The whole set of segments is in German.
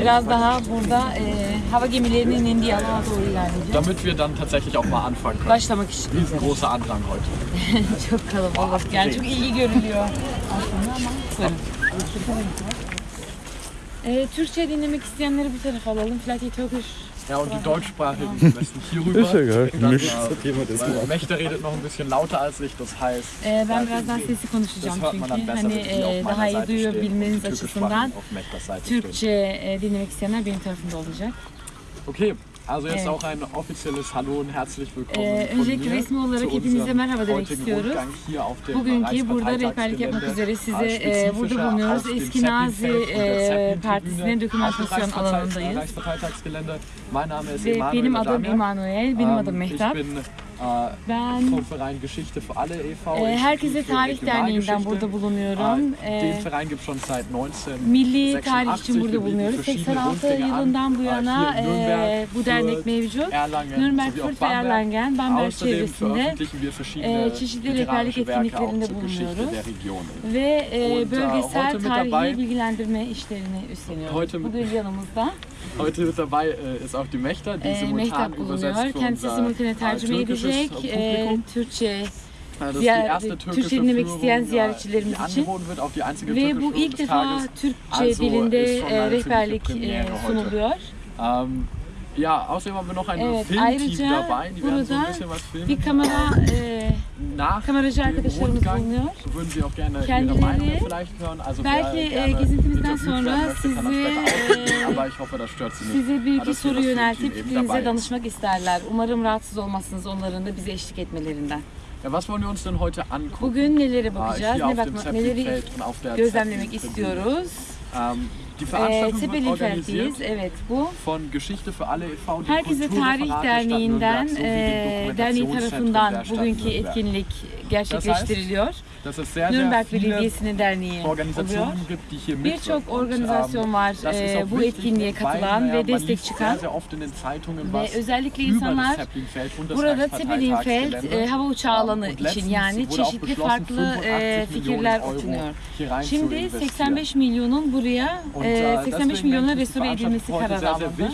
biraz daha burada e, hava gemilerinin indiği alana doğru ilerleyeceğiz. Damit wir dann tatsächlich auch mal anfangen können. Başlamak için. Riesengroßer Andrang heute. çok kalabalık. Yani çok ilgi görülüyor aslında ama sorun. Ee, Türkçe dinlemek isteyenleri bu tarafa alalım. Vielleicht Türkisch. Ja, und die Deutschsprachigen am besten hier rüber. Ist ja geil. Gemacht. Mechte redet noch ein bisschen lauter als ich, das heißt, Ee, ben biraz daha sesli konuşacağım das hört man dann çünkü besser, hani wenn sie auf e, meiner daha iyi duyabilmeniz açısından auf Mechters Seite stehen. Türkçe e, dinlemek isteyenler benim tarafımda olacak. Okay, also jetzt Äh. auch ein offizielles Hallo und herzlich willkommen Ee, von öncelikle mir resmi olarak zu hepinize unserem merhaba demek heutigen istiyoruz. Rundgang hier auf dem Bugünkü burada rehberlik yapmak Reichsparteitagsgelände, üzere size äh, e, burada spezifischer bulunuyoruz. auf dem Eski Nazi Zeppelinfeld und der e, Zeppelintribüne Partisinin auf dem dokümentasyon Reichspartei- alanındayız. Reichsparteitagsgelände. Mein Name ist Ve Emanuel benim adım Adamyan. Emanuel, benim Ähm, adım Mehtap. Ben äh, Herkese Tarih Derneği'nden burada bulunuyorum. Äh, Milli Tarih için burada bulunuyoruz. 86 yılından bu yana äh, bu dernek mevcut. Nürnberg, Fürth ve Erlangen, Bamberg çevresinde çeşitli rehberlik etkinliklerinde bulunuyoruz. Ve e, bölgesel tarihi bilgilendirme işlerini üstleniyoruz. Bugün yanımızda Heute mit dabei ist auch die Mechta, die simultan übersetzt für unser türkisches gelecek e, Türkçe Türkçe dinlemek isteyen ziyaretçilerimiz için. ve bu ilk defa Türkçe dilinde e, rehberlik e, sunuluyor. Ja, außerdem haben wir noch ein Evet, Filmteam ayrıca dabei, die werden so ein bisschen was filmen. Bir kamera e, Nach dem Rundgang bulunuyor. würden Sie auch gerne Ihre Meinung vielleicht hören. Also belki, wer e, gerne gezintimizden sonra möchte, sizi, e, aber ich hoffe, das stört Sie nicht. Size bir iki soru yöneltip Filmteam fikrinize danışmak isterler. Umarım rahatsız olmazsınız onların da bize eşlik etmelerinden. Ja, was wollen wir uns denn heute angucken? Bugün nelere Ah, bakacağız, ne auf dem bakma, neleri gözlemlemek istiyoruz. Die ee, Zeppelin Fertiz, evet bu. Herkese Tarih Derneği'nden, e, derneği tarafından bugünkü etkinlik gerçekleştiriliyor. Nürnberg Belediyesi'nin derneği oluyor. Birçok organizasyon var e, bu etkinliğe katılan ve destek çıkan ve özellikle insanlar burada Zeppelinfeld e, hava uçağı alanı için yani çeşitli farklı e, fikirler okunuyor. Şimdi 85 milyonun buraya e, 85 milyona restore edilmesi kararı alındı.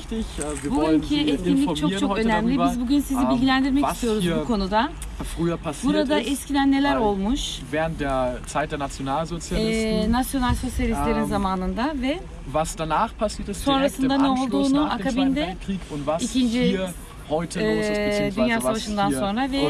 Bugünkü etkinlik çok çok önemli. Biz bugün sizi bilgilendirmek istiyoruz bu konuda früher passiert Burada ist. eskiden neler olmuş? während der Zeit der Nationalsozialisten, E, nasyonal sosyalistlerin Ähm, zamanında ve was danach passiert ist, sonrasında ne olduğunu, akabinde und was ikinci, e, Dünya Savaşı'ndan sonra ve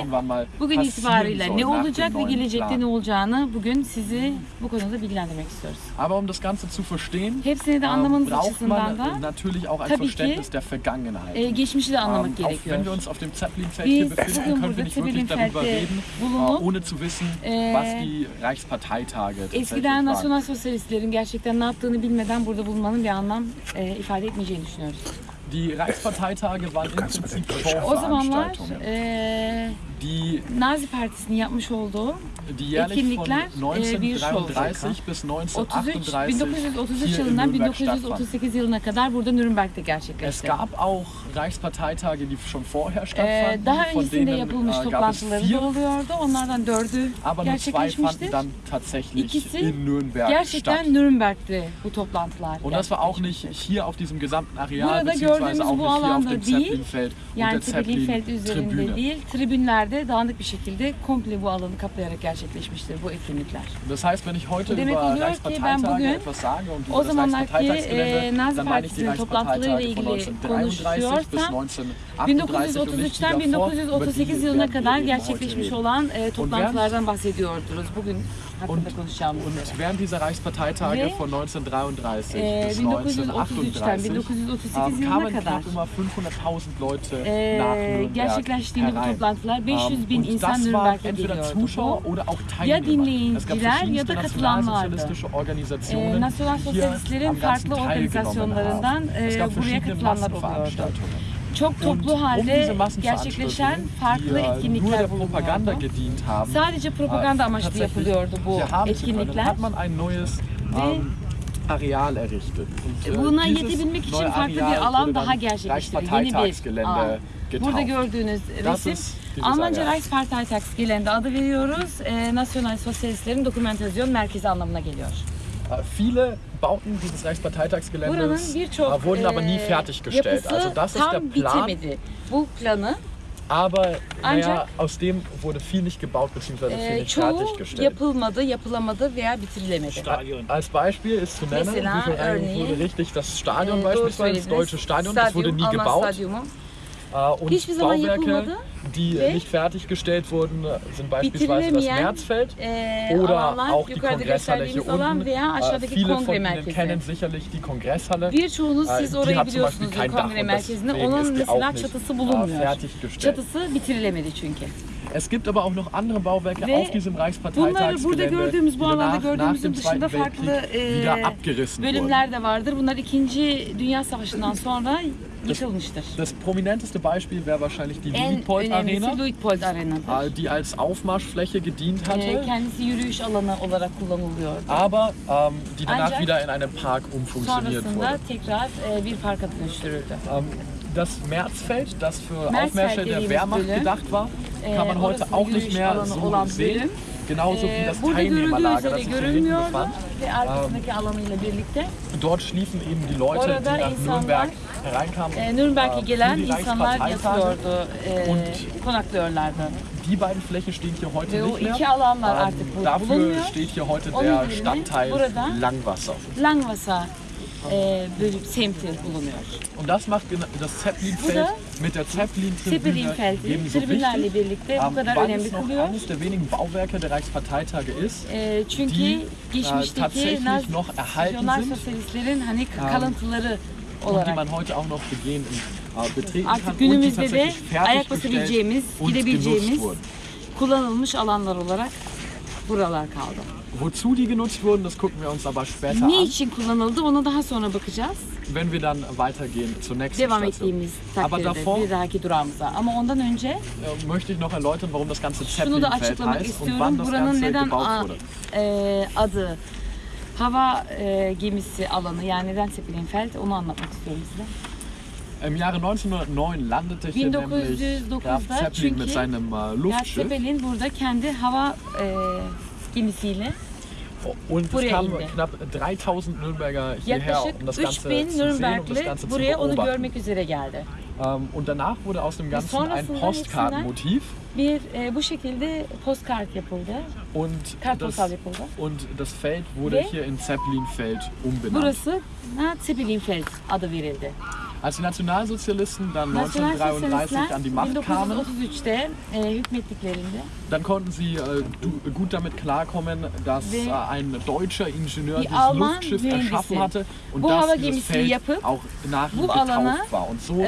bugün soll ne olacak ve gelecekte ne olacağını bugün sizi bu konuda bilgilendirmek istiyoruz. Aber um das Ganze zu verstehen, Hepsini de ähm, anlamanız braucht açısından da natürlich auch ein tabii ki, Verständnis der Vergangenheit. e, geçmişi de Ähm, anlamak wenn gerekiyor. wir uns auf dem Zeppelinfeld hier befinden, können wir nicht wirklich darüber reden, äh, bulunup ohne zu wissen, Äh, was die Reichsparteitage eskiden nasyonal sosyalistlerin gerçekten ne yaptığını bilmeden burada bulunmanın bir anlam e, ifade etmeyeceğini düşünüyoruz. Die Reichsparteitage waren im Prinzip O zamanlar Vorveranstaltungen, e, die, Nazi Partisi'nin yapmış olduğu Etkinlikler, e, bir şov. 1933 bis 33, 1938 1933 hier in yılından Nürnberg stattfanden. 1938 yılına kadar burada Nürnberg'de Es gerçekleşti. gab auch Reichsparteitage, die schon vorher Ee, stattfanden. daha öncesinde yapılmış äh, es toplantıları da oluyordu. Onlardan dördü gerçekleşmiştir. dann tatsächlich İkisi in Nürnberg Gerçekten statt. Nürnberg'de bu toplantılar Und das war auch nicht hier auf diesem gesamten Areal, Burada beziehungsweise auch nicht hier auf dem Zeppelinfeld und der Zeppelinfeld üzerinde değil, tribünlerde dağınık bir şekilde komple bu alanı kaplayarak gerçekleşmiştir bu etkinlikler. Das heißt, wenn ich heute Bu demek über oluyor ki ben Reichsparteitage bugün etwas sage und o über das zamanlarki Reichsparteitagsgelände, e, Nazi dann meine ich die Partisi'nin toplantılarıyla Reichsparteitage von ilgili 1933 bis konuşuyorsam 1938 und nicht die 1933'ten davor, über 1938 die yılına werden wir kadar eben heute gerçekleşmiş reden. olan e, toplantılardan bahsediyordunuz. Bugün hakkında Und, und während dieser Reichsparteitage von 1933 e, bis 1933'ten 1938 1938 ähm, kamen knapp immer 500.000 Leute nach Nürnberg herein. toplantılar 500 Ähm, und das waren entweder. Zuschauer oder auch Teilnehmer. Es gab verschiedenste nationalsozialistische Organisationen, nasyonal die hier am ganzen teilgenommen haben. Es gab verschiedene. Massenveranstaltungen. Çok toplu Und um halde diese gerçekleşen Massenveranstaltungen, farklı die äh, nur etkinlikler der Propaganda bulunuyordu. gedient haben, Sadece propaganda äh, amaçlı tatsächlich yapılıyordu bu hier haben zu können, etkinlikler. hat man ein neues ähm, Areal errichtet. Und, äh, Buna dieses yetebilmek için neue farklı bir Areal alan wurde daha dann gerçekleştirdi. Yeni bir Reichsparteitagsgelände alan. Burada getauft. gördüğünüz Das resim ist dieses Almanca Areal. Reichsparteitagsgelände adı veriyoruz. E, Nasyonal Sosyalistlerin Dokumentasyon Merkezi anlamına geliyor. Äh, Viele Bauten dieses Reichsparteitagsgeländes äh, wurden aber nie e, fertiggestellt. Also das ist der Plan, aber naja, aus dem wurde viel nicht gebaut bzw. viel e, nicht fertiggestellt. yapılmadı, yapılamadı veya bitirilemedi. Stadion. Als Beispiel ist zu nennen, Mesela wie örneğin, wurde richtig das Stadion beispielsweise, das söylediniz. deutsche Stadion, das wurde nie gebaut. Äh, Und Bauwerke, die nicht fertiggestellt wurden, sind beispielsweise das Märzfeld e, oder auch die Kongresshalle hier unten. Äh, Viele von Ihnen kennen sicherlich die Kongresshalle. Äh, die hat zum Beispiel kein Dach und deswegen ist die auch nicht äh, fertiggestellt. Çatısı bitirilemedi çünkü. Es gibt aber auch noch andere Bauwerke Ve auf diesem Bunları burada Reichsparteitagsgelände, gördüğümüz, bu die alanda nach gördüğümüzün dışında farklı e, bölümler de vardır. Bunlar 2. Dünya Savaşı'ndan sonra yıkılmıştır. Das prominenteste Beispiel wäre wahrscheinlich die Luitpold Arena, Luitpold Arena'dır. äh, die als Aufmarschfläche gedient E, hatte. aber ähm, die danach Ancak wieder in einen Park umfunktioniert wurde. tekrar e, bir parka dönüştürüldü. Ähm, das Märzfeld, das für Märzfeld Aufmärsche der Wehrmacht gedacht war, kann man heute orası auch nicht mehr so sehen. Genauso wie E, das Teilnehmerlager, das sich hier hinten befand. Dort schliefen eben die Leute, die nach Nürnberg hereinkamen. e, Nürnberg'e äh, gelen insanlar yatıyordu, Und- konaklıyorlardı. Die beiden Flächen stehen hier heute nicht mehr. Ähm, dafür steht hier heute Onun der Stadtteil burada Langwasser. E, bölüm, semti bulunuyor. Und das macht das Zeppelinfeld mit der Zeppelin-Tribüne tribünlerle wichtig. birlikte bu Ähm, kadar önemli kılıyor. eines der wenigen Bauwerke der Reichsparteitage ist, E, çünkü die, äh, geçmişteki Nazi noch erhalten sosyalistlerin hani kalıntıları und die olarak man heute auch noch begehen und äh, betreten kann artık und die tatsächlich fertiggestellt und genutzt gidebileceğimiz wurden. kullanılmış alanlar olarak buralar kaldı. Wozu die genutzt wurden, das gucken wir uns aber später Ne an, için kullanıldı ona daha sonra bakacağız. wenn wir dann weitergehen zur nächsten Devam Station. ettiğimiz Aber takdirde davor bir dahaki durağımıza. Ama ondan önce äh, möchte ich noch erläutern, warum das ganze şunu da Zeppelinfeld açıklamak heißt und wann istiyorum. das Buranın Ganze neden gebaut a- wurde. e, adı hava e, gemisi alanı yani neden Zeppelinfeld onu anlatmak istiyorum size. Im Jahre 1909 landete hier nämlich 1909'da Graf Zeppelin mit çünkü seinem äh, Luftschiff Zeppelin burada kendi hava e, gemisiyle und es kamen knapp 3000 Nürnberger hierher, um das Ganze 3000 zu sehen, um das Ganze zu beobachten. Ähm, und danach wurde aus dem Ganzen ein Postkartenmotiv Bir e, bu şekilde postkart yapıldı. und das, yapıldı. und das Feld wurde Ve hier in Zeppelinfeld umbenannt. Burası Zeppelinfeld adı verildi. Als die Nationalsozialisten dann 1933 Nasyonalsosyalistler an die Macht kamen, 1933'te hükmettiklerinde dann konnten sie äh, du- gut damit klarkommen, dass äh, ein deutscher Ingenieur die dieses Luftschiff erschaffen hatte und dass dieses Feld auch nach ihm getauft war. Und so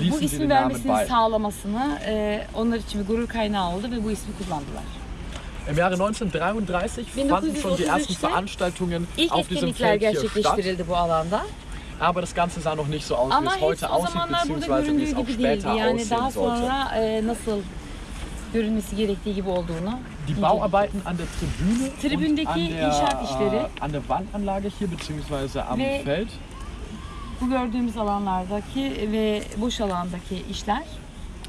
ließen sie den Namen bei. sağlamasını e, onlar için bir gurur kaynağı oldu ve bu ismi kullandılar. Im Jahre 1933 fanden schon die ersten 1933'te Veranstaltungen auf diesem Feld hier statt. Aber das Ganze sah noch nicht so aus, wie es heute hepsi o aussieht, burada beziehungsweise wie es auch später Yani daha aussehen sollte. e, nasıl görünmesi gerektiği gibi olduğunu Die. Bauarbeiten an der Tribüne und Tribündeki an der, inşaat işleri äh, an der Wandanlage hier beziehungsweise am Ve Feld Bu gördüğümüz alanlardaki ve boş alandaki işler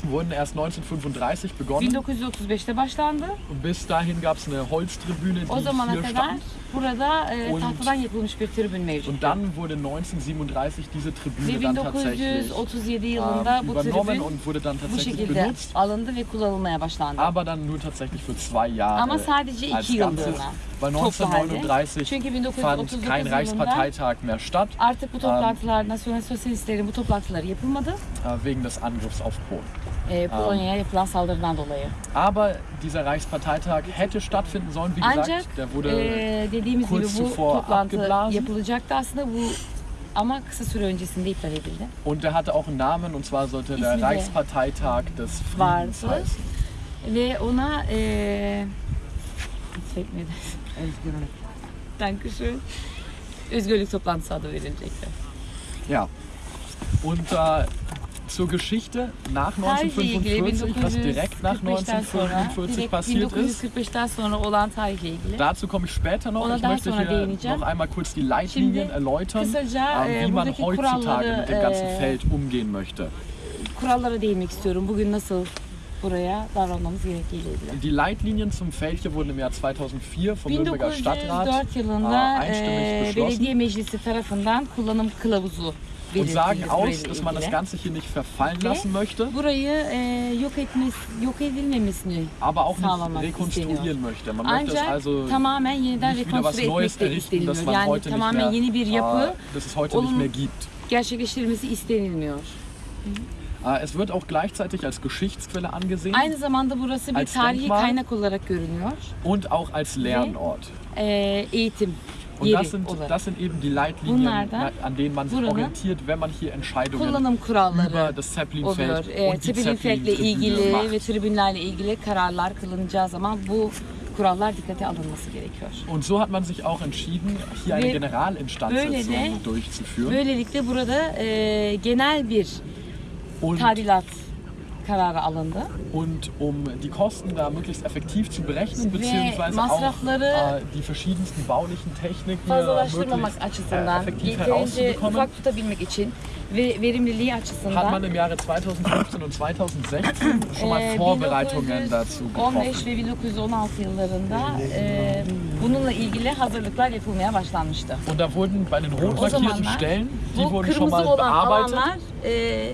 wurden erst 1935 begonnen. 1935'te başlandı. Bis dahin gab es eine Holztribüne, O die zamana hier kadar stand. Burada e, Und- tahtadan yapılmış bir tribün Und mevcut. dann wurde 1937 diese Tribüne dann tatsächlich 1937 ähm, yılında bu übernommen tribün und wurde dann bu tatsächlich şekilde benutzt. alındı ve kullanılmaya başlandı. Aber dann nur tatsächlich für zwei Jahre Ama sadece als iki Ganzes. yıllığına. Weil toplu halde. 1939 Çünkü fand 1939 kein yılında Reichsparteitag mehr statt, artık bu toplantılar, nasyonel sosyalistlerin bu toplantıları yapılmadı. äh, wegen des Angriffs auf Polen. E, Polonya'ya yapılan saldırıdan dolayı. Aber dieser Reichsparteitag hätte stattfinden sollen, wie gesagt. Ancak Der wurde e, dediğimiz gibi kurz bu zuvor toplantı abgeblasen. yapılacaktı aslında bu ama kısa süre öncesinde iptal edildi. und der hatte auch einen Namen und zwar sollte der İsmi Reichsparteitag des Friedens vardı. heißen. Ve ona e. Özgürlük. Dankeschön. Özgürlük toplantısı adı verilecekti. Ja. Und äh, zur Geschichte nach Tarihle ilgili 1945, was direkt nach 1945'ten sonra, 1945 direkt passiert ist. 1945'ten sonra olan tarihle ilgili. Dazu komme ich später noch. Ich möchte hier noch einmal kurz die Leitlinien erläutern, kısaca, äh, wie man heutzutage mit dem ganzen e, Feld umgehen möchte. Kurallara değinmek istiyorum. Bugün nasıl buraya davranmamız gerektiğiyle ilgili. Die Leitlinien zum Feld hier wurden im Jahr 2004 vom Nürnberger Stadtrat 1904 yılında äh, einstimmig e, beschlossen belediye meclisi tarafından kullanım kılavuzu und sagen aus, dass man das. Ganze hier nicht verfallen Ve lassen möchte, burayı e, yok etmesi, yok edilmemesini aber auch nicht rekonstruieren möchte. Man möchte es also tamamen yeniden nicht wieder was Neues errichten, das man Yani heute nicht mehr, yeni bir yapı äh, dass es heute nicht mehr gibt. gerçekleştirilmesi istenilmiyor. Äh, Es wird auch gleichzeitig als Geschichtsquelle angesehen Aynı zamanda burası bir tarihi Denkmal. kaynak olarak görünüyor. und auch als Lernort. E, eğitim Und das sind, das sind eben die Leitlinien, Bunlardan an denen man sich orientiert, wenn man hier Entscheidungen über das. Zeppelinfeld E, und die Zeppelin Felk'le Zeppelin-Tribüne ilgili macht. ve tribünlerle ilgili kararlar kılınacağı zaman bu kurallar dikkate alınması gerekiyor. Und so hat man sich auch entschieden, hier eine Ve de- durchzuführen. Böylelikle burada e, genel bir Und, tadilat kararı alındı. und um die Kosten da möglichst effektiv zu berechnen, beziehungsweise auch äh, die verschiedensten baulichen Techniken fazlalaştırmamak möglichst äh, açısından, effektiv yeterince herauszubekommen, ufak tutabilmek için ve verimliliği hat man im Jahre 2015 und 2016 schon mal Vorbereitungen dazu 1915 getroffen. ve 1916 yıllarında e, bununla ilgili hazırlıklar yapılmaya başlanmıştı. Und da wurden bei den rot markierten Stellen, die wurden schon mal bearbeitet. alanlar e,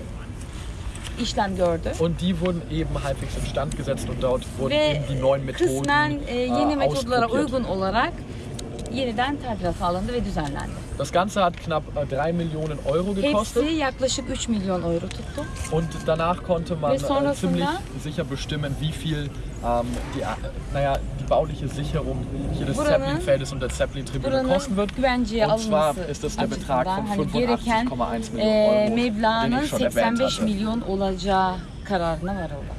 işlem gördü. Und die wurden eben halbwegs instand gesetzt und dort wurden Ve eben die neuen Methoden kısmen e, yeni äh, metodlara uygun olarak yeniden tadilat alındı ve düzenlendi. Das Ganze hat knapp äh, 3 Millionen Euro gekostet Hepsi yaklaşık 3 milyon euro tuttu. und danach konnte man äh, ziemlich sicher bestimmen, wie viel ähm, die, äh, naja, die bauliche Sicherung hier des Zeppelin-Feldes und der Zeppelin-Tribüne kosten wird. Und zwar ist das der Betrag von hani gereken 85,1 Millionen e, Euro, den ich schon erwähnt 85 hatte. milyon olacağı kararına varıldı.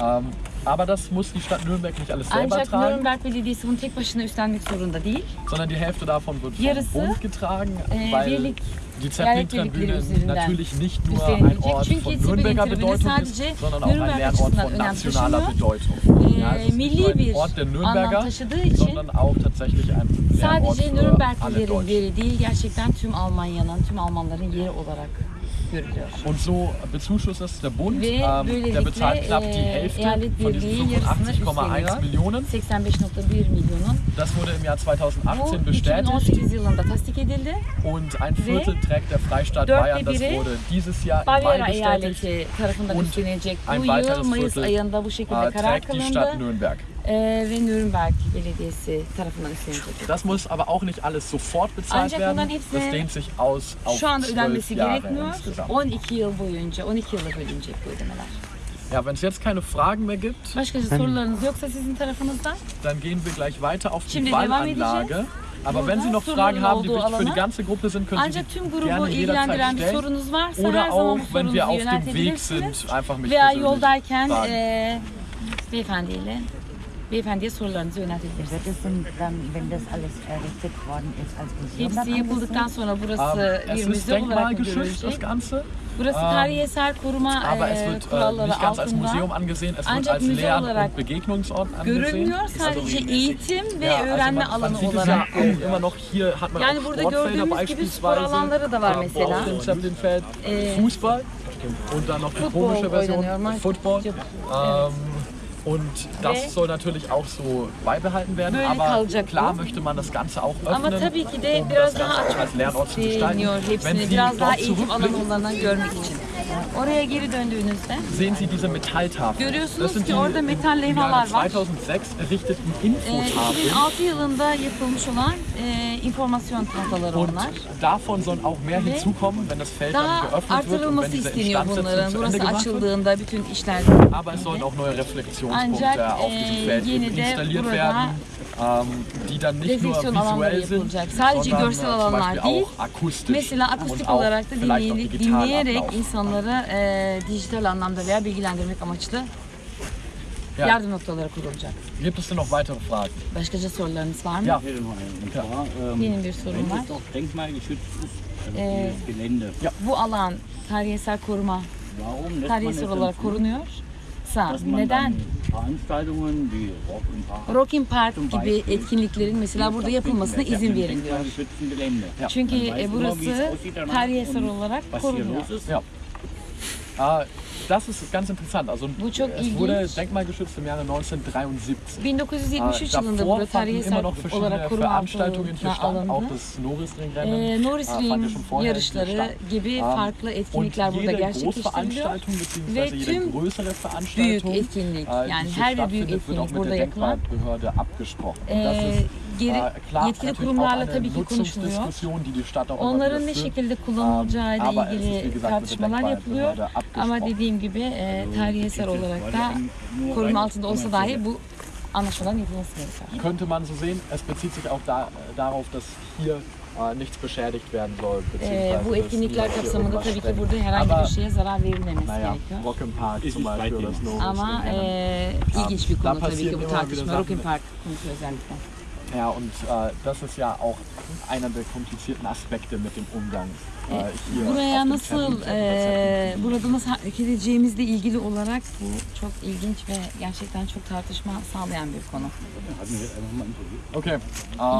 Ähm, aber das muss die Stadt Nürnberg nicht alles selber Ancak tragen, Nürnberg Belediyesi bunu tek başına üstlenmek zorunda değil. sondern die Hälfte davon wird vom Yarısı, Bund getragen, e, weil birlik- die Zeppelin-Tribüne natürlich nicht nur ein. Ort Çünkü von Nürnberger Bedeutung ist, sondern auch ein Lernort von nationaler. Bedeutung. E, Ja, es ist nicht nur ein Ort der Nürnberger, sondern auch tatsächlich ein Lernort sadece Nürnberglilerin yeri değil, gerçekten tüm Almanya'nın, tüm Almanların yeri olarak. Und so bezuschusst es der Bund. Ähm, der bezahlt knapp die Hälfte von diesen birliği yarısını 85,1 üstleniyor. Millionen. 85.1 milyonun. Das wurde im Jahr Bu 2018 bestätigt 2018 yılında tasdik edildi. und ein Viertel trägt der Freistaat Bayern. Das wurde dieses Jahr im Mai bestätigt. Und ein weiteres Viertel, Äh, trägt die Stadt. Nürnberg. Ve Nürnberg Belediyesi tarafından üstlenecek. Das muss aber auch nicht alles sofort bezahlt Ancak werden. hepsi Das dehnt sich aus auf Şu anda 12 ödenmesi Jahre gerekmiyor. insgesamt. 12 yıl boyunca, 12 yıla bölünecek bu ödemeler. Ja, wenn es jetzt keine Fragen mehr gibt, Başka sorularınız yoksa sizin tarafınızdan dann gehen wir gleich weiter auf die devam edeceğiz. Aber wenn Sie noch Fragen haben, die wirklich für die ganze Gruppe sind, können Sie Ancak tüm die grubu gerne ilgilendiren jederzeit bir stellen. sorunuz varsa her Oder zaman auch, bu wenn wir auf dem Weg yöneltebilirsiniz. sind, einfach mich Veya persönlich yoldayken fragen. e, beyefendiyle beyefendiye sorularınızı yöneltebilirsiniz. Wird es denn dann, wenn das alles errichtet worden ist, als Museum dann Hepsi yapıldıktan angesehen? sonra Ähm, burası bir es ist müze olarak mı denkmalgeschützt, das görülecek? Ganze. Burası Ähm, tarihi eser koruma Aber es e, wird äh, kuralları nicht ganz als altında Museum angesehen, es wird Ancak als müze Lern- olarak und Begegnungsort angesehen. görülmüyor. Also, Sadece eğitim ve ja, also öğrenme man, man alanı sieht es ja olarak auch görülüyor. immer noch, hier hat man Yani auch burada Sportfelder gördüğümüz gibi spor beispielsweise. alanları da var ähm, mesela. Auf dem Zeppelinfeld Äh, Fußball und dann noch die Football komische Version oynanıyor, maç- Football. Evet. Ähm, und das Ve- soll natürlich auch so beibehalten werden, aber klar möchte man das Ganze auch öffnen, um das Ganze auch als Lernort zu gestalten. Wenn. Sie dort zurückblicken. Oraya geri döndüğünüzde sehen Sie diese Metalltafeln. Görüyorsunuz ki orada metal levhalar var. 2006 errichteten e, Infotafeln. 2006 yılında yapılmış olan e, informasyon tahtaları Und onlar. davon sollen auch mehr hinzukommen, wenn das Feld dann Daha geöffnet wird und wenn artırılması diese isteniyor bunların. Instandsetzung zu Burası Ende gemacht wird. açıldığında bütün işler Aber es sollen auch neue Reflexionspunkte Ancak, auf diesem äh, Feld yine eben de installiert burada werden, die dann nicht nur refleksiyon alanları visuell sind, yapılacak. Sadece sondern görsel äh, zum alanlar Beispiel değil. auch akustisch Mesela und akustik auch olarak da vielleicht auch dinley- digital dinleyerek ablaufen. insanları e, dijital anlamda veya bilgilendirmek amaçlı Ja. yardım noktaları kurulacak. Gibt es denn noch weitere Fragen? Başkaca sorularınız var mı? Ja. Ich hätte noch eine. Und zwar, ähm, Benim bir sorum wenn var. es doch denkmalgeschützt ist, also Äh, dieses Gelände, Bu alan tarihi eser koruma, warum lässt tarihi man es eser dann olarak zu, Sa. Neden? Rock in Park gibi etkinliklerin mesela burada yapılmasına izin verin diyor. Çünkü e, burası tarihi eser olarak korunuyor. Äh, das ist ganz interessant. Also, es wurde denkmalgeschützt im Jahre 1973. 1973 Äh, yılında davor fanden immer noch verschiedene Veranstaltungen hier statt, auch alındı. das Norrisringrennen. Norris äh, fand ja schon vorher hier yarışları gibi farklı Und etkinlikler burada jede gerçekleştiriliyor. Ve jede tüm größere Büyük Veranstaltung, etkinlik, äh, die yani hier her bir büyük etkinlik mit burada der yapılan Denkmalbehörde abgesprochen. Ee, ist geri, äh, yetkili kurumlarla tabii ki konuşuluyor. Onların ne şekilde kullanılacağı ile Ähm, wie ilgili tartışmalar yapılıyor. Denkmalbehörde Ama dediğim gibi e, tarihi eser olarak da koruma altında olsa dahi bu anlaşmaların yapılması gerekiyor. könnte man so sehen, es bezieht sich auch da, darauf, dass hier äh, nichts beschädigt werden soll. Ee, bu etkinlikler kapsamında tabii ki burada herhangi Aber, bir şeye zarar verilmemesi Naja, gerekiyor. Rock'n'Park Ist zum Beispiel oder. Snow. Ama e, ilginç bir Da konu tabii ki bu tartışma. Rock'n Park konusu özellikle. Ja, und äh, das ist ja auch einer der komplizierten Aspekte mit dem Umgang äh, hier. Buraya auf dem nasıl, Termin- e, burada nasıl hareket edeceğimizle ilgili olarak bu çok ilginç ve gerçekten çok tartışma sağlayan bir konu. Okay, ähm,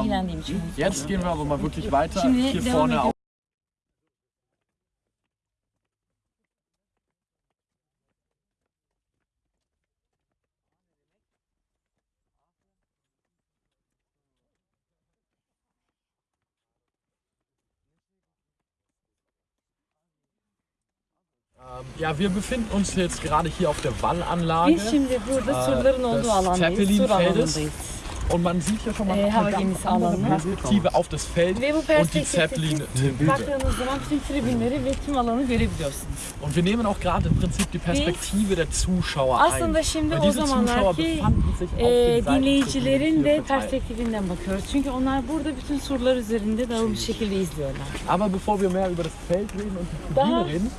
İlgilendiğim için. jetzt gehen wir aber mal wirklich weiter. Şimdi Hier devam vorne ediyoruz. Ja, wir befinden uns jetzt gerade hier auf der Wallanlage Biz şimdi burada Aa, surların das olduğu alandayız, Zeppelin sur Feldes. alanındayız. und man sieht hier schon mal Äh, eine ganz gemisi andere alanı. Perspektive auf das Feld Ve bu und die perspektifte Zeppelin-Tribüne. baktığınız zaman tüm tribünleri ve tüm alanı görebiliyorsunuz. Und wir nehmen auch gerade im Prinzip die Perspektive der Zuschauer Aslında ein. şimdi Weil o diese Zuschauer zamanlarki befanden sich auf e, den Seiten dinleyicilerin de hier verteilt. perspektifinden bakıyoruz. Çünkü onlar burada bütün surlar üzerinde dağılmış şekilde izliyorlar. Aber bevor wir mehr über das Feld reden und die Tribüne reden,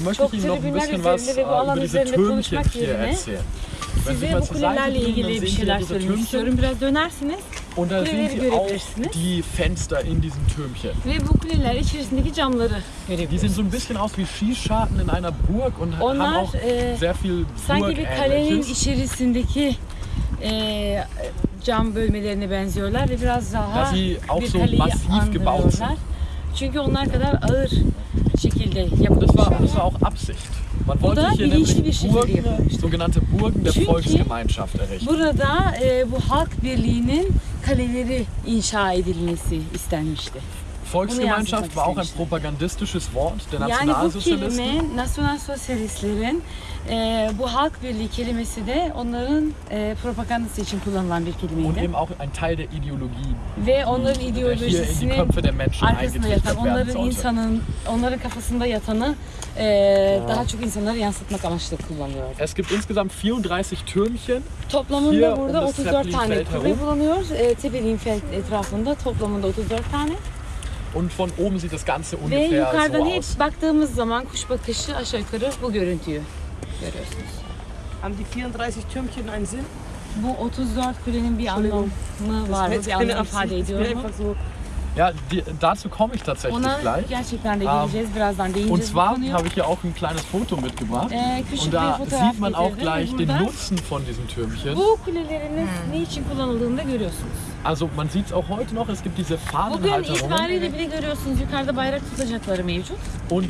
möchte çok ich Ihnen noch ein tribünler bisschen was ve bu alan über diese Türmchen hier erzählen. Size bu kulelerle ilgili bir şeyler söylemek istiyorum. Biraz dönersiniz und da sehen Sie auch die Fenster in diesen Türmchen. ve bu kuleler içerisindeki camları Die sehen so ein bisschen aus wie Schießscharten in einer Burg und haben Onlar auch e, sehr viel sanki bir kalenin içerisindeki e, cam bölmelerine benziyorlar ve biraz daha bir kaleyi andırıyorlar. Çünkü onlar kadar ağır Das war, das war auch Absicht. Man wollte da hier nämlich Burgen, sogenannte Burgen der Çünkü Volksgemeinschaft errichten. Burada e, bu halk birliğinin kaleleri inşa edilmesi istenmişti. Volksgemeinschaft war auch ein propagandistisches Wort der Yani bu Nationalsozialisten. kelime e, bu halk birliği kelimesi de onların e, propagandası için kullanılan bir und kelimeydi. eben auch ein Teil der Ideologie, Ve onların ideolojisini arkasında yatan, onların insanın, onların kafasında yatanı e, daha çok insanlara yansıtmak amaçlı kullanıyor. Es gibt insgesamt 34 Türmchen. Toplamında um burada das 34 tane herum. bulunuyor. E, Tepeliğinfeld etrafında toplamında 34 tane. Und von oben sieht das Ganze Ve ungefähr yukarıdan so hep aus. baktığımız zaman kuş bakışı aşağı yukarı bu görüntüyü görüyorsunuz. Haben die 34 Türmchen einen Sinn? Bu 34 kulenin bir anlamı var mı? Das Bir anlam ifade ediyor mu? einfach so. Ja, die, dazu komme ich tatsächlich Ona gleich. gerçekten de Ähm, geleceğiz. Birazdan Und değineceğiz bu zwar habe ich hier auch ein kleines Foto mitgebracht. Ee, Und da sieht man auch ve gleich den Nutzen von diesen Türmchen. Bu kuleleriniz ne için kullanıldığını da görüyorsunuz. Also man sieht es auch heute noch, es gibt diese Bugün Fahnenhalterungen. itibariyle bile görüyorsunuz yukarıda bayrak tutacakları mevcut. Und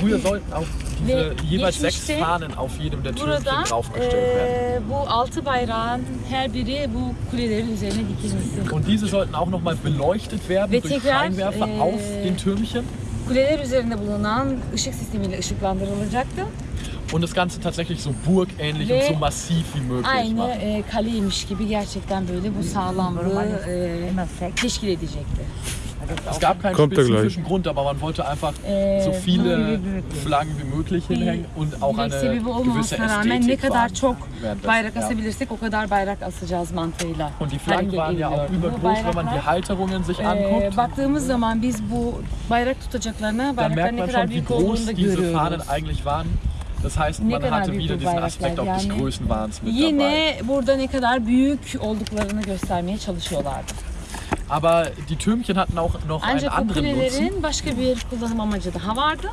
früher sollten auch diese jeweils sechs Fahnen auf jedem der Türmchen draufgestellt werden. e, bu altı bayrağın her biri bu kulelerin üzerine dikilmesi. Und diese sollten auch nochmal beleuchtet werden Ve durch tekrar, Scheinwerfer äh, auf den Türmchen. Kuleler üzerinde bulunan ışık sistemiyle ışıklandırılacaktı. Und das Ganze tatsächlich so burgähnlich Ve und so massiv wie möglich Aynı machen. e, kaleymiş gibi gerçekten böyle bu sağlamlığı e, teşkil edecekti. Es gab keinen Kommt spezifischen Grund, aber man wollte einfach Ee, so viele Flaggen wie möglich hinhängen und auch eine gewisse ne Ästhetik kadar wahren çok währenddessen, bayrak ja. asabilirsek o kadar bayrak asacağız mantığıyla. Und die Flaggen waren ja auch übergroß, wenn man die Halterungen sich e, anguckt. baktığımız zaman biz bu bayrak tutacaklarına Dann merkt ne man schon, wie groß da diese Fahnen eigentlich waren. Das heißt, Ne man hatte wieder diesen Aspekt auch des yani Größenwahns mit dabei. Yine burada ne kadar büyük olduklarını göstermeye çalışıyorlardı. Aber die Türmchen hatten auch noch einen Ancak bu anderen Nutzen başka bir kullanım amacı daha vardı.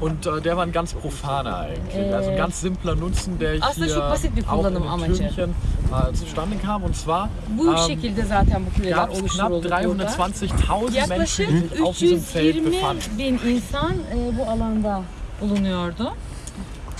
und äh, der war ein ganz profaner eigentlich. Äh, also ein ganz simpler Nutzen, der hier auch in den. Türmchen äh, zustande kam. Und zwar ähm, gab es knapp oluşturuldu burada. 320.000 Menschen, die sich auf diesem Feld 320 befanden. bin insan e, bu alanda bulunuyordu.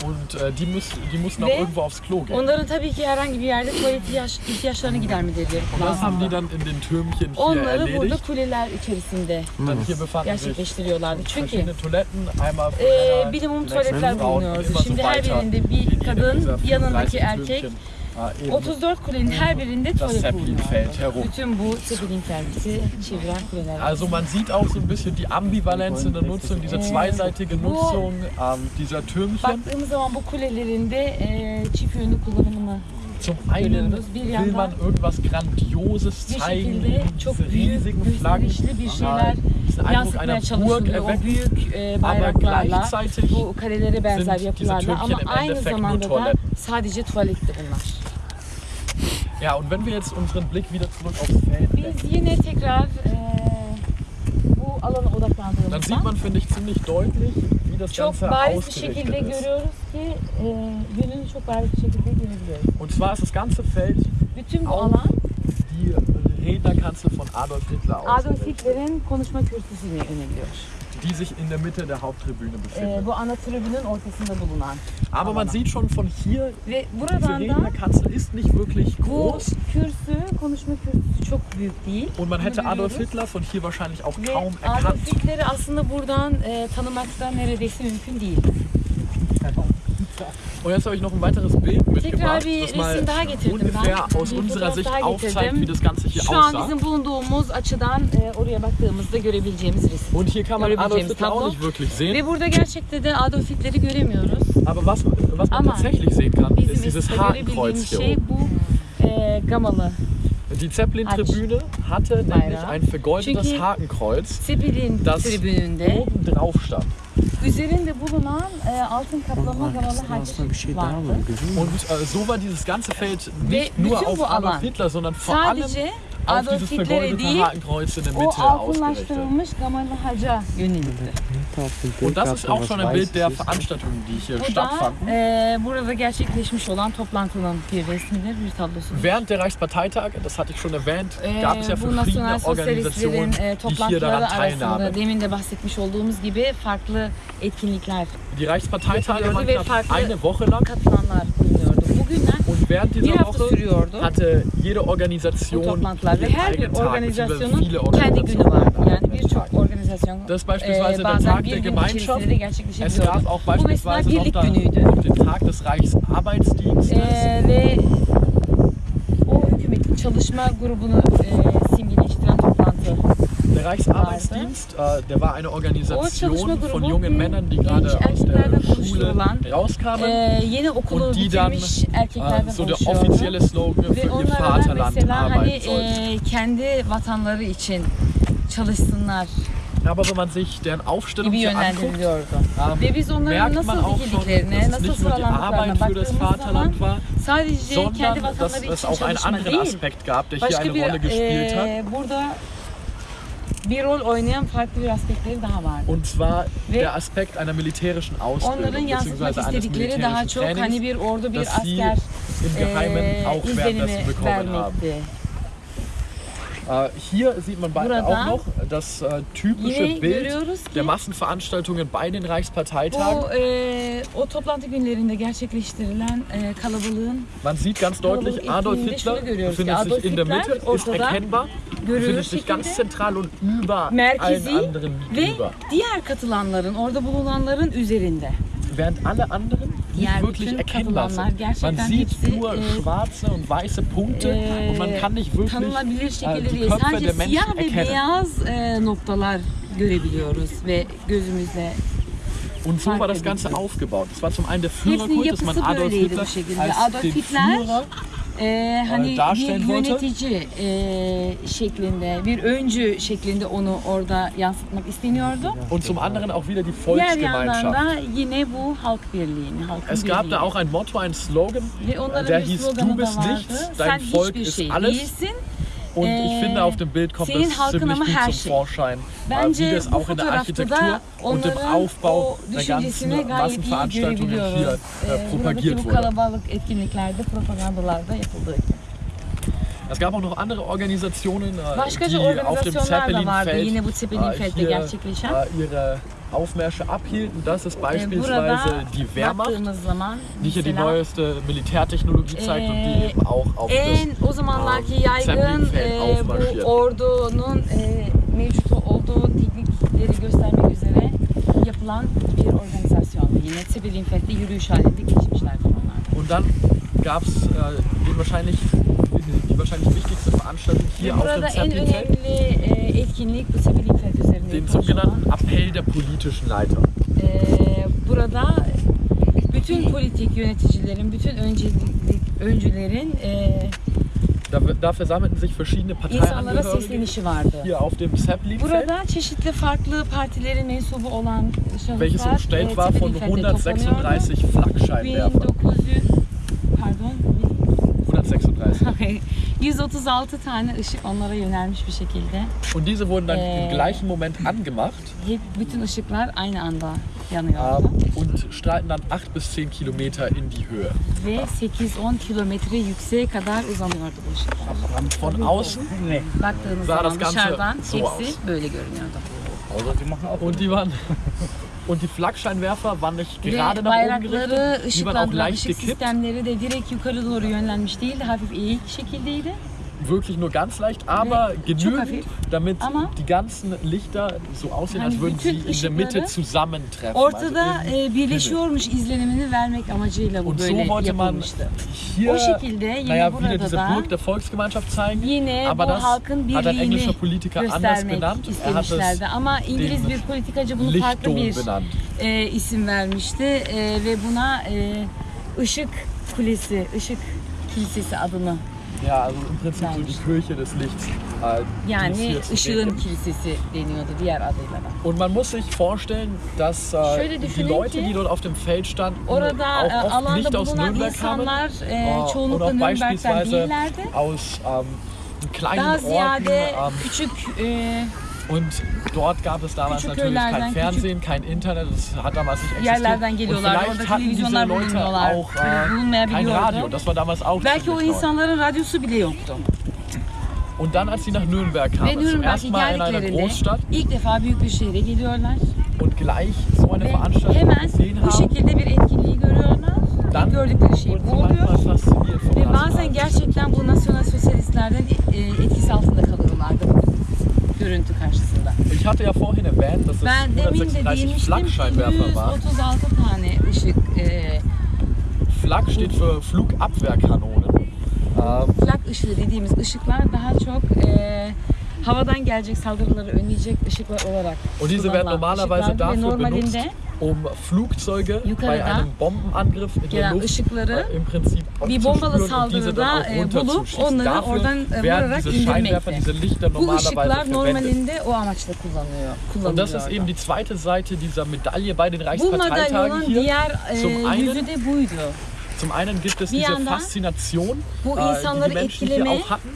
Und äh, die, müssen, die mussten auch Ve irgendwo aufs Klo gehen. Onların tabii ki herhangi bir yerde tuvalet ihtiyaç, ihtiyaçlarını gidermeleri Und das haben die dann in den Türmchen hier Onları burada erledigt. kuleler içerisinde Dann hier befanden sich gerçekleştiriyorlardı. Çünkü verschiedene Toiletten, einmal für e, Männer, minimum die nächsten tuvaletler Frauen bulunuyordu. immer so Şimdi her weiter birinde in bir jedem kadın, dieser yanındaki 34 erkek Türmchen, äh, eben 34 kulenin her birinde das tuvalet Zeppelin-Feld herum. Bütün bu Zeppelin bizi çeviren kuleler. Also man sieht auch so ein bisschen die Ambivalenz in der Nutzung, diese zweiseitige Nutzung ähm, dieser Türmchen. Baktığımız zaman bu kulelerinde e, çift yönlü kullanımını Zum einen will man irgendwas Grandioses bir zeigen, şekilde çok diese büyük, riesigen Flaggen, gösterişli bir äh, şeyler diesen Eindruck yansıtmaya einer Burg çalışılıyor. O erwecken. büyük e, Aber bayraklarla, gleichzeitig bu karelere benzer sind yapılarla diese ama im aynı Endeffekt nur zamanda da Toiletten. sadece tuvaletti bunlar. Ja, und wenn wir jetzt unseren Blick wieder zurück aufs Feld Biz yine tekrar e, bu alana dann sieht man, finde ich, ziemlich deutlich, wie das çok Ganze bariz bir şekilde ausgerichtet ist. görüyoruz ki e, çok bariz bir şekilde görebiliyoruz. Und zwar ist das ganze Feld Bütün bu alan die Rednerkanzel von Adolf Hitler Adolf ausgerichtet, Hitler'in konuşma kürsüsüne yöneliyor. Die sich in der Mitte der Haupttribüne befindet. bu ana tribünün ortasında bulunan. Aber man sieht schon von hier, Ve buradan da Rednerkanzel ist nicht wirklich bu groß. kürsü, konuşma kürsüsü çok büyük değil. Und man hätte Adolf. Hitler von hier wahrscheinlich auch Ve kaum Adolf erkannt. Hitler'i aslında buradan e, tanımak da neredeyse mümkün değil. Und jetzt habe ich noch ein weiteres Bild mitgebracht, das mal ungefähr aus unserer Sicht aufzeigt, wie das Ganze hier Şu an aussah. bizim bulunduğumuz açıdan e, oraya baktığımızda görebileceğimiz resim. Und hier kann man Adolf Hitler auch nicht wirklich sehen. Ve burada gerçekte de Adolf Hitler'i göremiyoruz. Aber was, was man Ama tatsächlich sehen kann, ist dieses Hakenkreuz hier şey oben. bu e, gamalı. Die Zeppelin-Tribüne hatte nämlich ein vergoldetes Hakenkreuz Das- oben drauf stand. Üzerinde bulunan e, altın kaplama gamalı haç vardı. Und äh, so war dieses ganze Feld Ve nicht nur bütün auf bu Adolf alan Hitler, sondern vor allem Sadece auf Adolf dieses Hitler'e vergoldete değil, Hakenkreuz in der o Mitte ausgerichtet. altınlaştırılmış gamalı haca yönelikti. Und das ist auch schon ein Bild der Veranstaltungen, die hier Bu da stattfanden. e, burada gerçekleşmiş olan toplantının bir resmidir, bir tablosudur. Während der Reichsparteitag, das hatte ich schon erwähnt, Ee, gab es ja verschiedene Organisationen, e, die hier daran teilnahmen. demin de bahsetmiş olduğumuz gibi farklı etkinlikler Die Reichsparteitage waren knapp eine Woche lang katılanlar. Bugünler und während dieser Woche hatte jede Organisation ihren eigenen Tag, viele kendi günü Organisationen vardı. hatten Yani einen birçok Das ist beispielsweise der bazen Tag der Gemeinschaft. Es gab auch beispielsweise noch da, den Tag des Reichsarbeitsdienstes. Ve o hükümetin çalışma grubunu e, simgeleştiren toplantı. Der Reichsarbeitsdienst, äh, der war eine Organisation çalışma von jungen bir Männern, die gerade aus der Schule rauskamen. Und die dann äh, so der offizielle Slogan für ihr Vaterland arbeiten sollten. Aber wenn man sich deren Aufstellung hier anguckt, ähm, merkt man auch schon, dikildiklerine, dass es nicht nur die Arbeit für das Vaterland war, sondern dass es auch einen anderen Aspekt gab, der hier eine Rolle gespielt hat. burada bir rol oynayan farklı bir aspektleri daha vardı. Und zwar Ve der Aspekt einer militärischen Onların Ausbildung yansıtmak bzw. eines istedikleri daha militärischen çok hani Trainings, bir ordu, bir das sie asker im Geheimen e, izlenimi haben. Äh, hier sieht man bei, Burada auch noch das äh, typische Yine Bild görüyoruz der Massenveranstaltungen bei den Reichsparteitagen. bu e, o toplantı günlerinde gerçekleştirilen e, kalabalığın Man sieht ganz deutlich, Adolf etkinliğinde Hitler şunu görüyoruz ki befindet Adolf sich in der Hitler Mitte, ist ortada erkennbar, görüyoruz befindet sich ganz şekilde zentral und über allen merkezi anderen ve über. diğer katılanların orada bulunanların üzerinde. Während alle anderen Nicht wirklich bütün erkennbar katılanlar sind. Man sieht nur e, schwarze und weiße Punkte und man kann nicht wirklich äh, die. Köpfe der Menschen erkennen. gözümüzle. Und so war das Ganze aufgebaut. Das war zum einen der Führerkult, dass man Adolf Hitler als den Führer e, hani bir darstellen wollte. yönetici e, şeklinde, bir öncü şeklinde onu orada yansıtmak isteniyordu. und zum anderen auch wieder die Diğer yandan Volksgemeinschaft. da yine bu halk birliğini, halkın Es gab da auch ein Motto, ein Slogan, der bir hieß Du bist nichts, dein Volk ist alles. değilsin. Und Äh, ich finde, auf dem Bild kommt das ziemlich gut zum. Vorschein, äh, wie das auch in der Architektur und im Aufbau o der ganzen Massenveranstaltungen hier äh, propagiert wurde. Es gab auch noch andere Organisationen, äh, die auf dem Zeppelin-Feld äh, hier äh, ihre Aufmärsche abhielten. Das ist beispielsweise die Wehrmacht, die hier die neueste Militärtechnologie zeigt und die Ee, eben auch auf das yaygın Zeppelinfeld e, aufmarschiert. bu ordunun mevcut olduğu teknikleri göstermek üzere yapılan bir organizasyondu. Yine Zeppelinfeld'de yürüyüş halinde geçmişlerdi onlar. Und dann gab es äh, den wahrscheinlich, die wahrscheinlich wichtigste Veranstaltung hier auf Burada dem en önemli e, etkinlik bu den sogenannten Appell der politischen Leiter. Burada bütün politik yöneticilerin, bütün öncülerin e, Da, da versammelten sich verschiedene Parteiangehörige hier auf dem Zeppelinfeld, Burada çeşitli farklı partilerin mensubu olan welches şahıslar umstellt e, war von Zeppelinfeld'de toplanıyordu. 136 Flakscheinwerfern. 1900 pardon 136. 136 tane ışık onlara yönelmiş bir şekilde. Und diese wurden dann Äh. im gleichen Moment angemacht Hep bütün ışıklar aynı anda yanıyordu. ähm, und strahlten dann 8 bis 10 Kilometer in die Höhe. Ve 8-10 kilometre yükseğe kadar uzanıyordu bu ışıklar. Von außen Baktığınız zaman dışarıdan so hepsi aus. böyle görünüyordu. Oder die machen auch. und die waren und die Flakscheinwerfer waren nicht Ve gerade nach oben gerichtet, die waren auch leicht gekippt, sistemleri de direkt yukarı doğru yönlenmiş değildi. Hafif eğik şekildeydi. Wirklich nur ganz leicht, aber Nee, genügend, damit Ama- die ganzen Lichter so aussehen, als würden sie in der Mitte zusammentreffen. Ortada Also e, birleşiyormuş izlenimini vermek amacıyla bu Und so böyle wollte man hier O şekilde yine naja, wieder burada diese da Burg der Volksgemeinschaft zeigen. Yine Aber bu das halkın hat ein englischer Politiker anders genannt. Er hat es. Ama İngiliz bir politikacı bunu farklı Lichtdom bir benannt. e, isim vermişti E, ve buna e, ışık kulesi, ışık kilisesi adını Ja, also im Prinzip so die Kirche des Lichts. äh, yani ışığın kilisesi deniyordu diğer adıyla da. Und man muss sich vorstellen, dass äh, die Leute, die dort auf dem Feld standen, Orada auch oft alanda nicht aus Nürnberg kamen, e, äh, und çoğunlukla auch Nürnberg'den beispielsweise değillerdi. aus ähm, kleinen Daha Orten. ziyade Ähm, küçük e, und dort gab es damals natürlich kein Fernsehen, kein Internet, das hat damals nicht existiert. Und vielleicht hatten diese Leute auch äh, kein. Radio, das war damals auch Belki o ziemlich neu. insanların radyosu bile yoktu. Und dann, als sie nach Nürnberg kamen, zum ersten Mal in einer geldiklerinde Großstadt ilk defa büyük bir şehre geliyorlar. und gleich so eine Ve Veranstaltung gesehen bu haben, şekilde bir etkinliği görüyorlar. dann gördükleri şey bu oluyor. Ve bazen gerçekten bu nasyonel sosyalistlerden e, etkisi altında kalıyorlardı görüntü karşısında. Ich hatte ja vorhin erwähnt, dass es Ben demin de 136 değinmiştim ki Flakscheinwerfer waren. 136 tane ışık e, Flak steht für Flugabwehrkanonen. Ähm, flak ışığı dediğimiz ışıklar daha çok e, havadan gelecek saldırıları önleyecek ışıklar olarak und diese werden normalerweise dafür benutzt, um Flugzeuge bei einem Bombenangriff in der Luft äh, im Prinzip aufzuspüren und diese dann auch bulup runterzuschießen. onları Dafür werden diese Scheinwerfer, diese Lichter normalerweise verwendet. normalinde o amaçla kullanılıyor. Und das ist eben die zweite Seite dieser Medaille bei den Reichsparteitagen hier. Zum einen-. Zum einen gibt es diese Faszination, äh, die die Menschen hier auch hatten,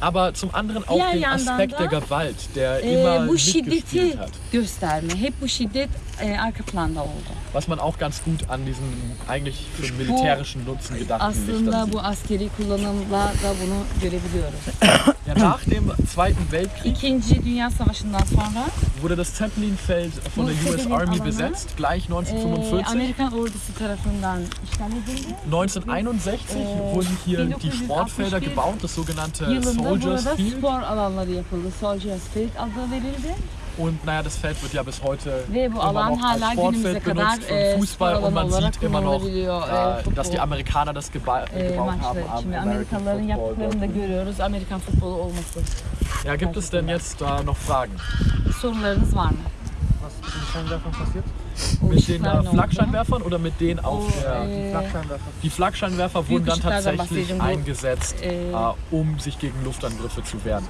aber zum anderen auch den Aspekt der Gewalt, der e, immer bu şiddeti mitgespielt hat. gösterme. Hep bu şiddet e, arka planda oldu. Was man auch ganz gut an diesen eigentlich für militärischen Nutzen gedachten Lichtern Aslında sieht. bu askeri kullanımla da bunu görebiliyoruz. Ja, nach dem Zweiten Weltkrieg İkinci Dünya Savaşı'ndan sonra wurde das Zeppelinfeld von der US Army besetzt, gleich e, 1945. Amerikan ordusu tarafından işgal edildi. 1961 Äh, wurden hier die 1961 Sportfelder gebaut, das sogenannte Yılında Soldiers burada Field. spor alanları yapıldı. Soldiers Field adı verildi. Und naja, das Feld wird ja bis heute immer alan noch als Sportfeld benutzt für spor Fußball und man sieht immer noch. E, äh, dass die Amerikaner das geba gebaut haben am. American Football. Ja, gibt es denn jetzt da noch Fragen? Sorularınız var mı? Was ist mit den Scheinwerfern passiert? O Mit den äh, ne oldu? Flakscheinwerfern oder mit denen auf der... e, Flakscheinwerfer. Die Flakscheinwerfer wurden dann tatsächlich eingesetzt, äh, um sich gegen Luftangriffe zu wehren.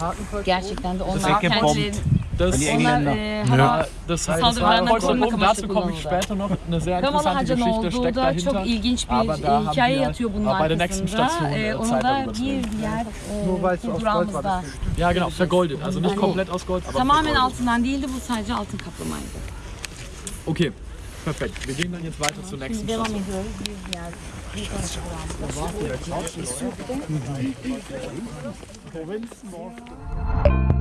Gerçekten de onlar weggebombt. Das, Die Engländer. e, ja, das, das Saldırılardan war Dazu komme ich später noch. Eine sehr interessante Geschichte steckt da dahinter. çok ilginç bir Aber da haben wir äh, bei der nächsten. Station äh, Zeit da darüber zu reden. Nur weil es aus Gold war. Das Ja, genau, vergoldet. Also nicht komplett aus Gold, aber tamamen vergoldet. altından değildi bu sadece altın kaplamaydı. Okay, perfekt. Wir gehen dann jetzt weiter zur nächsten Station. durağımızda. Provinz Nord.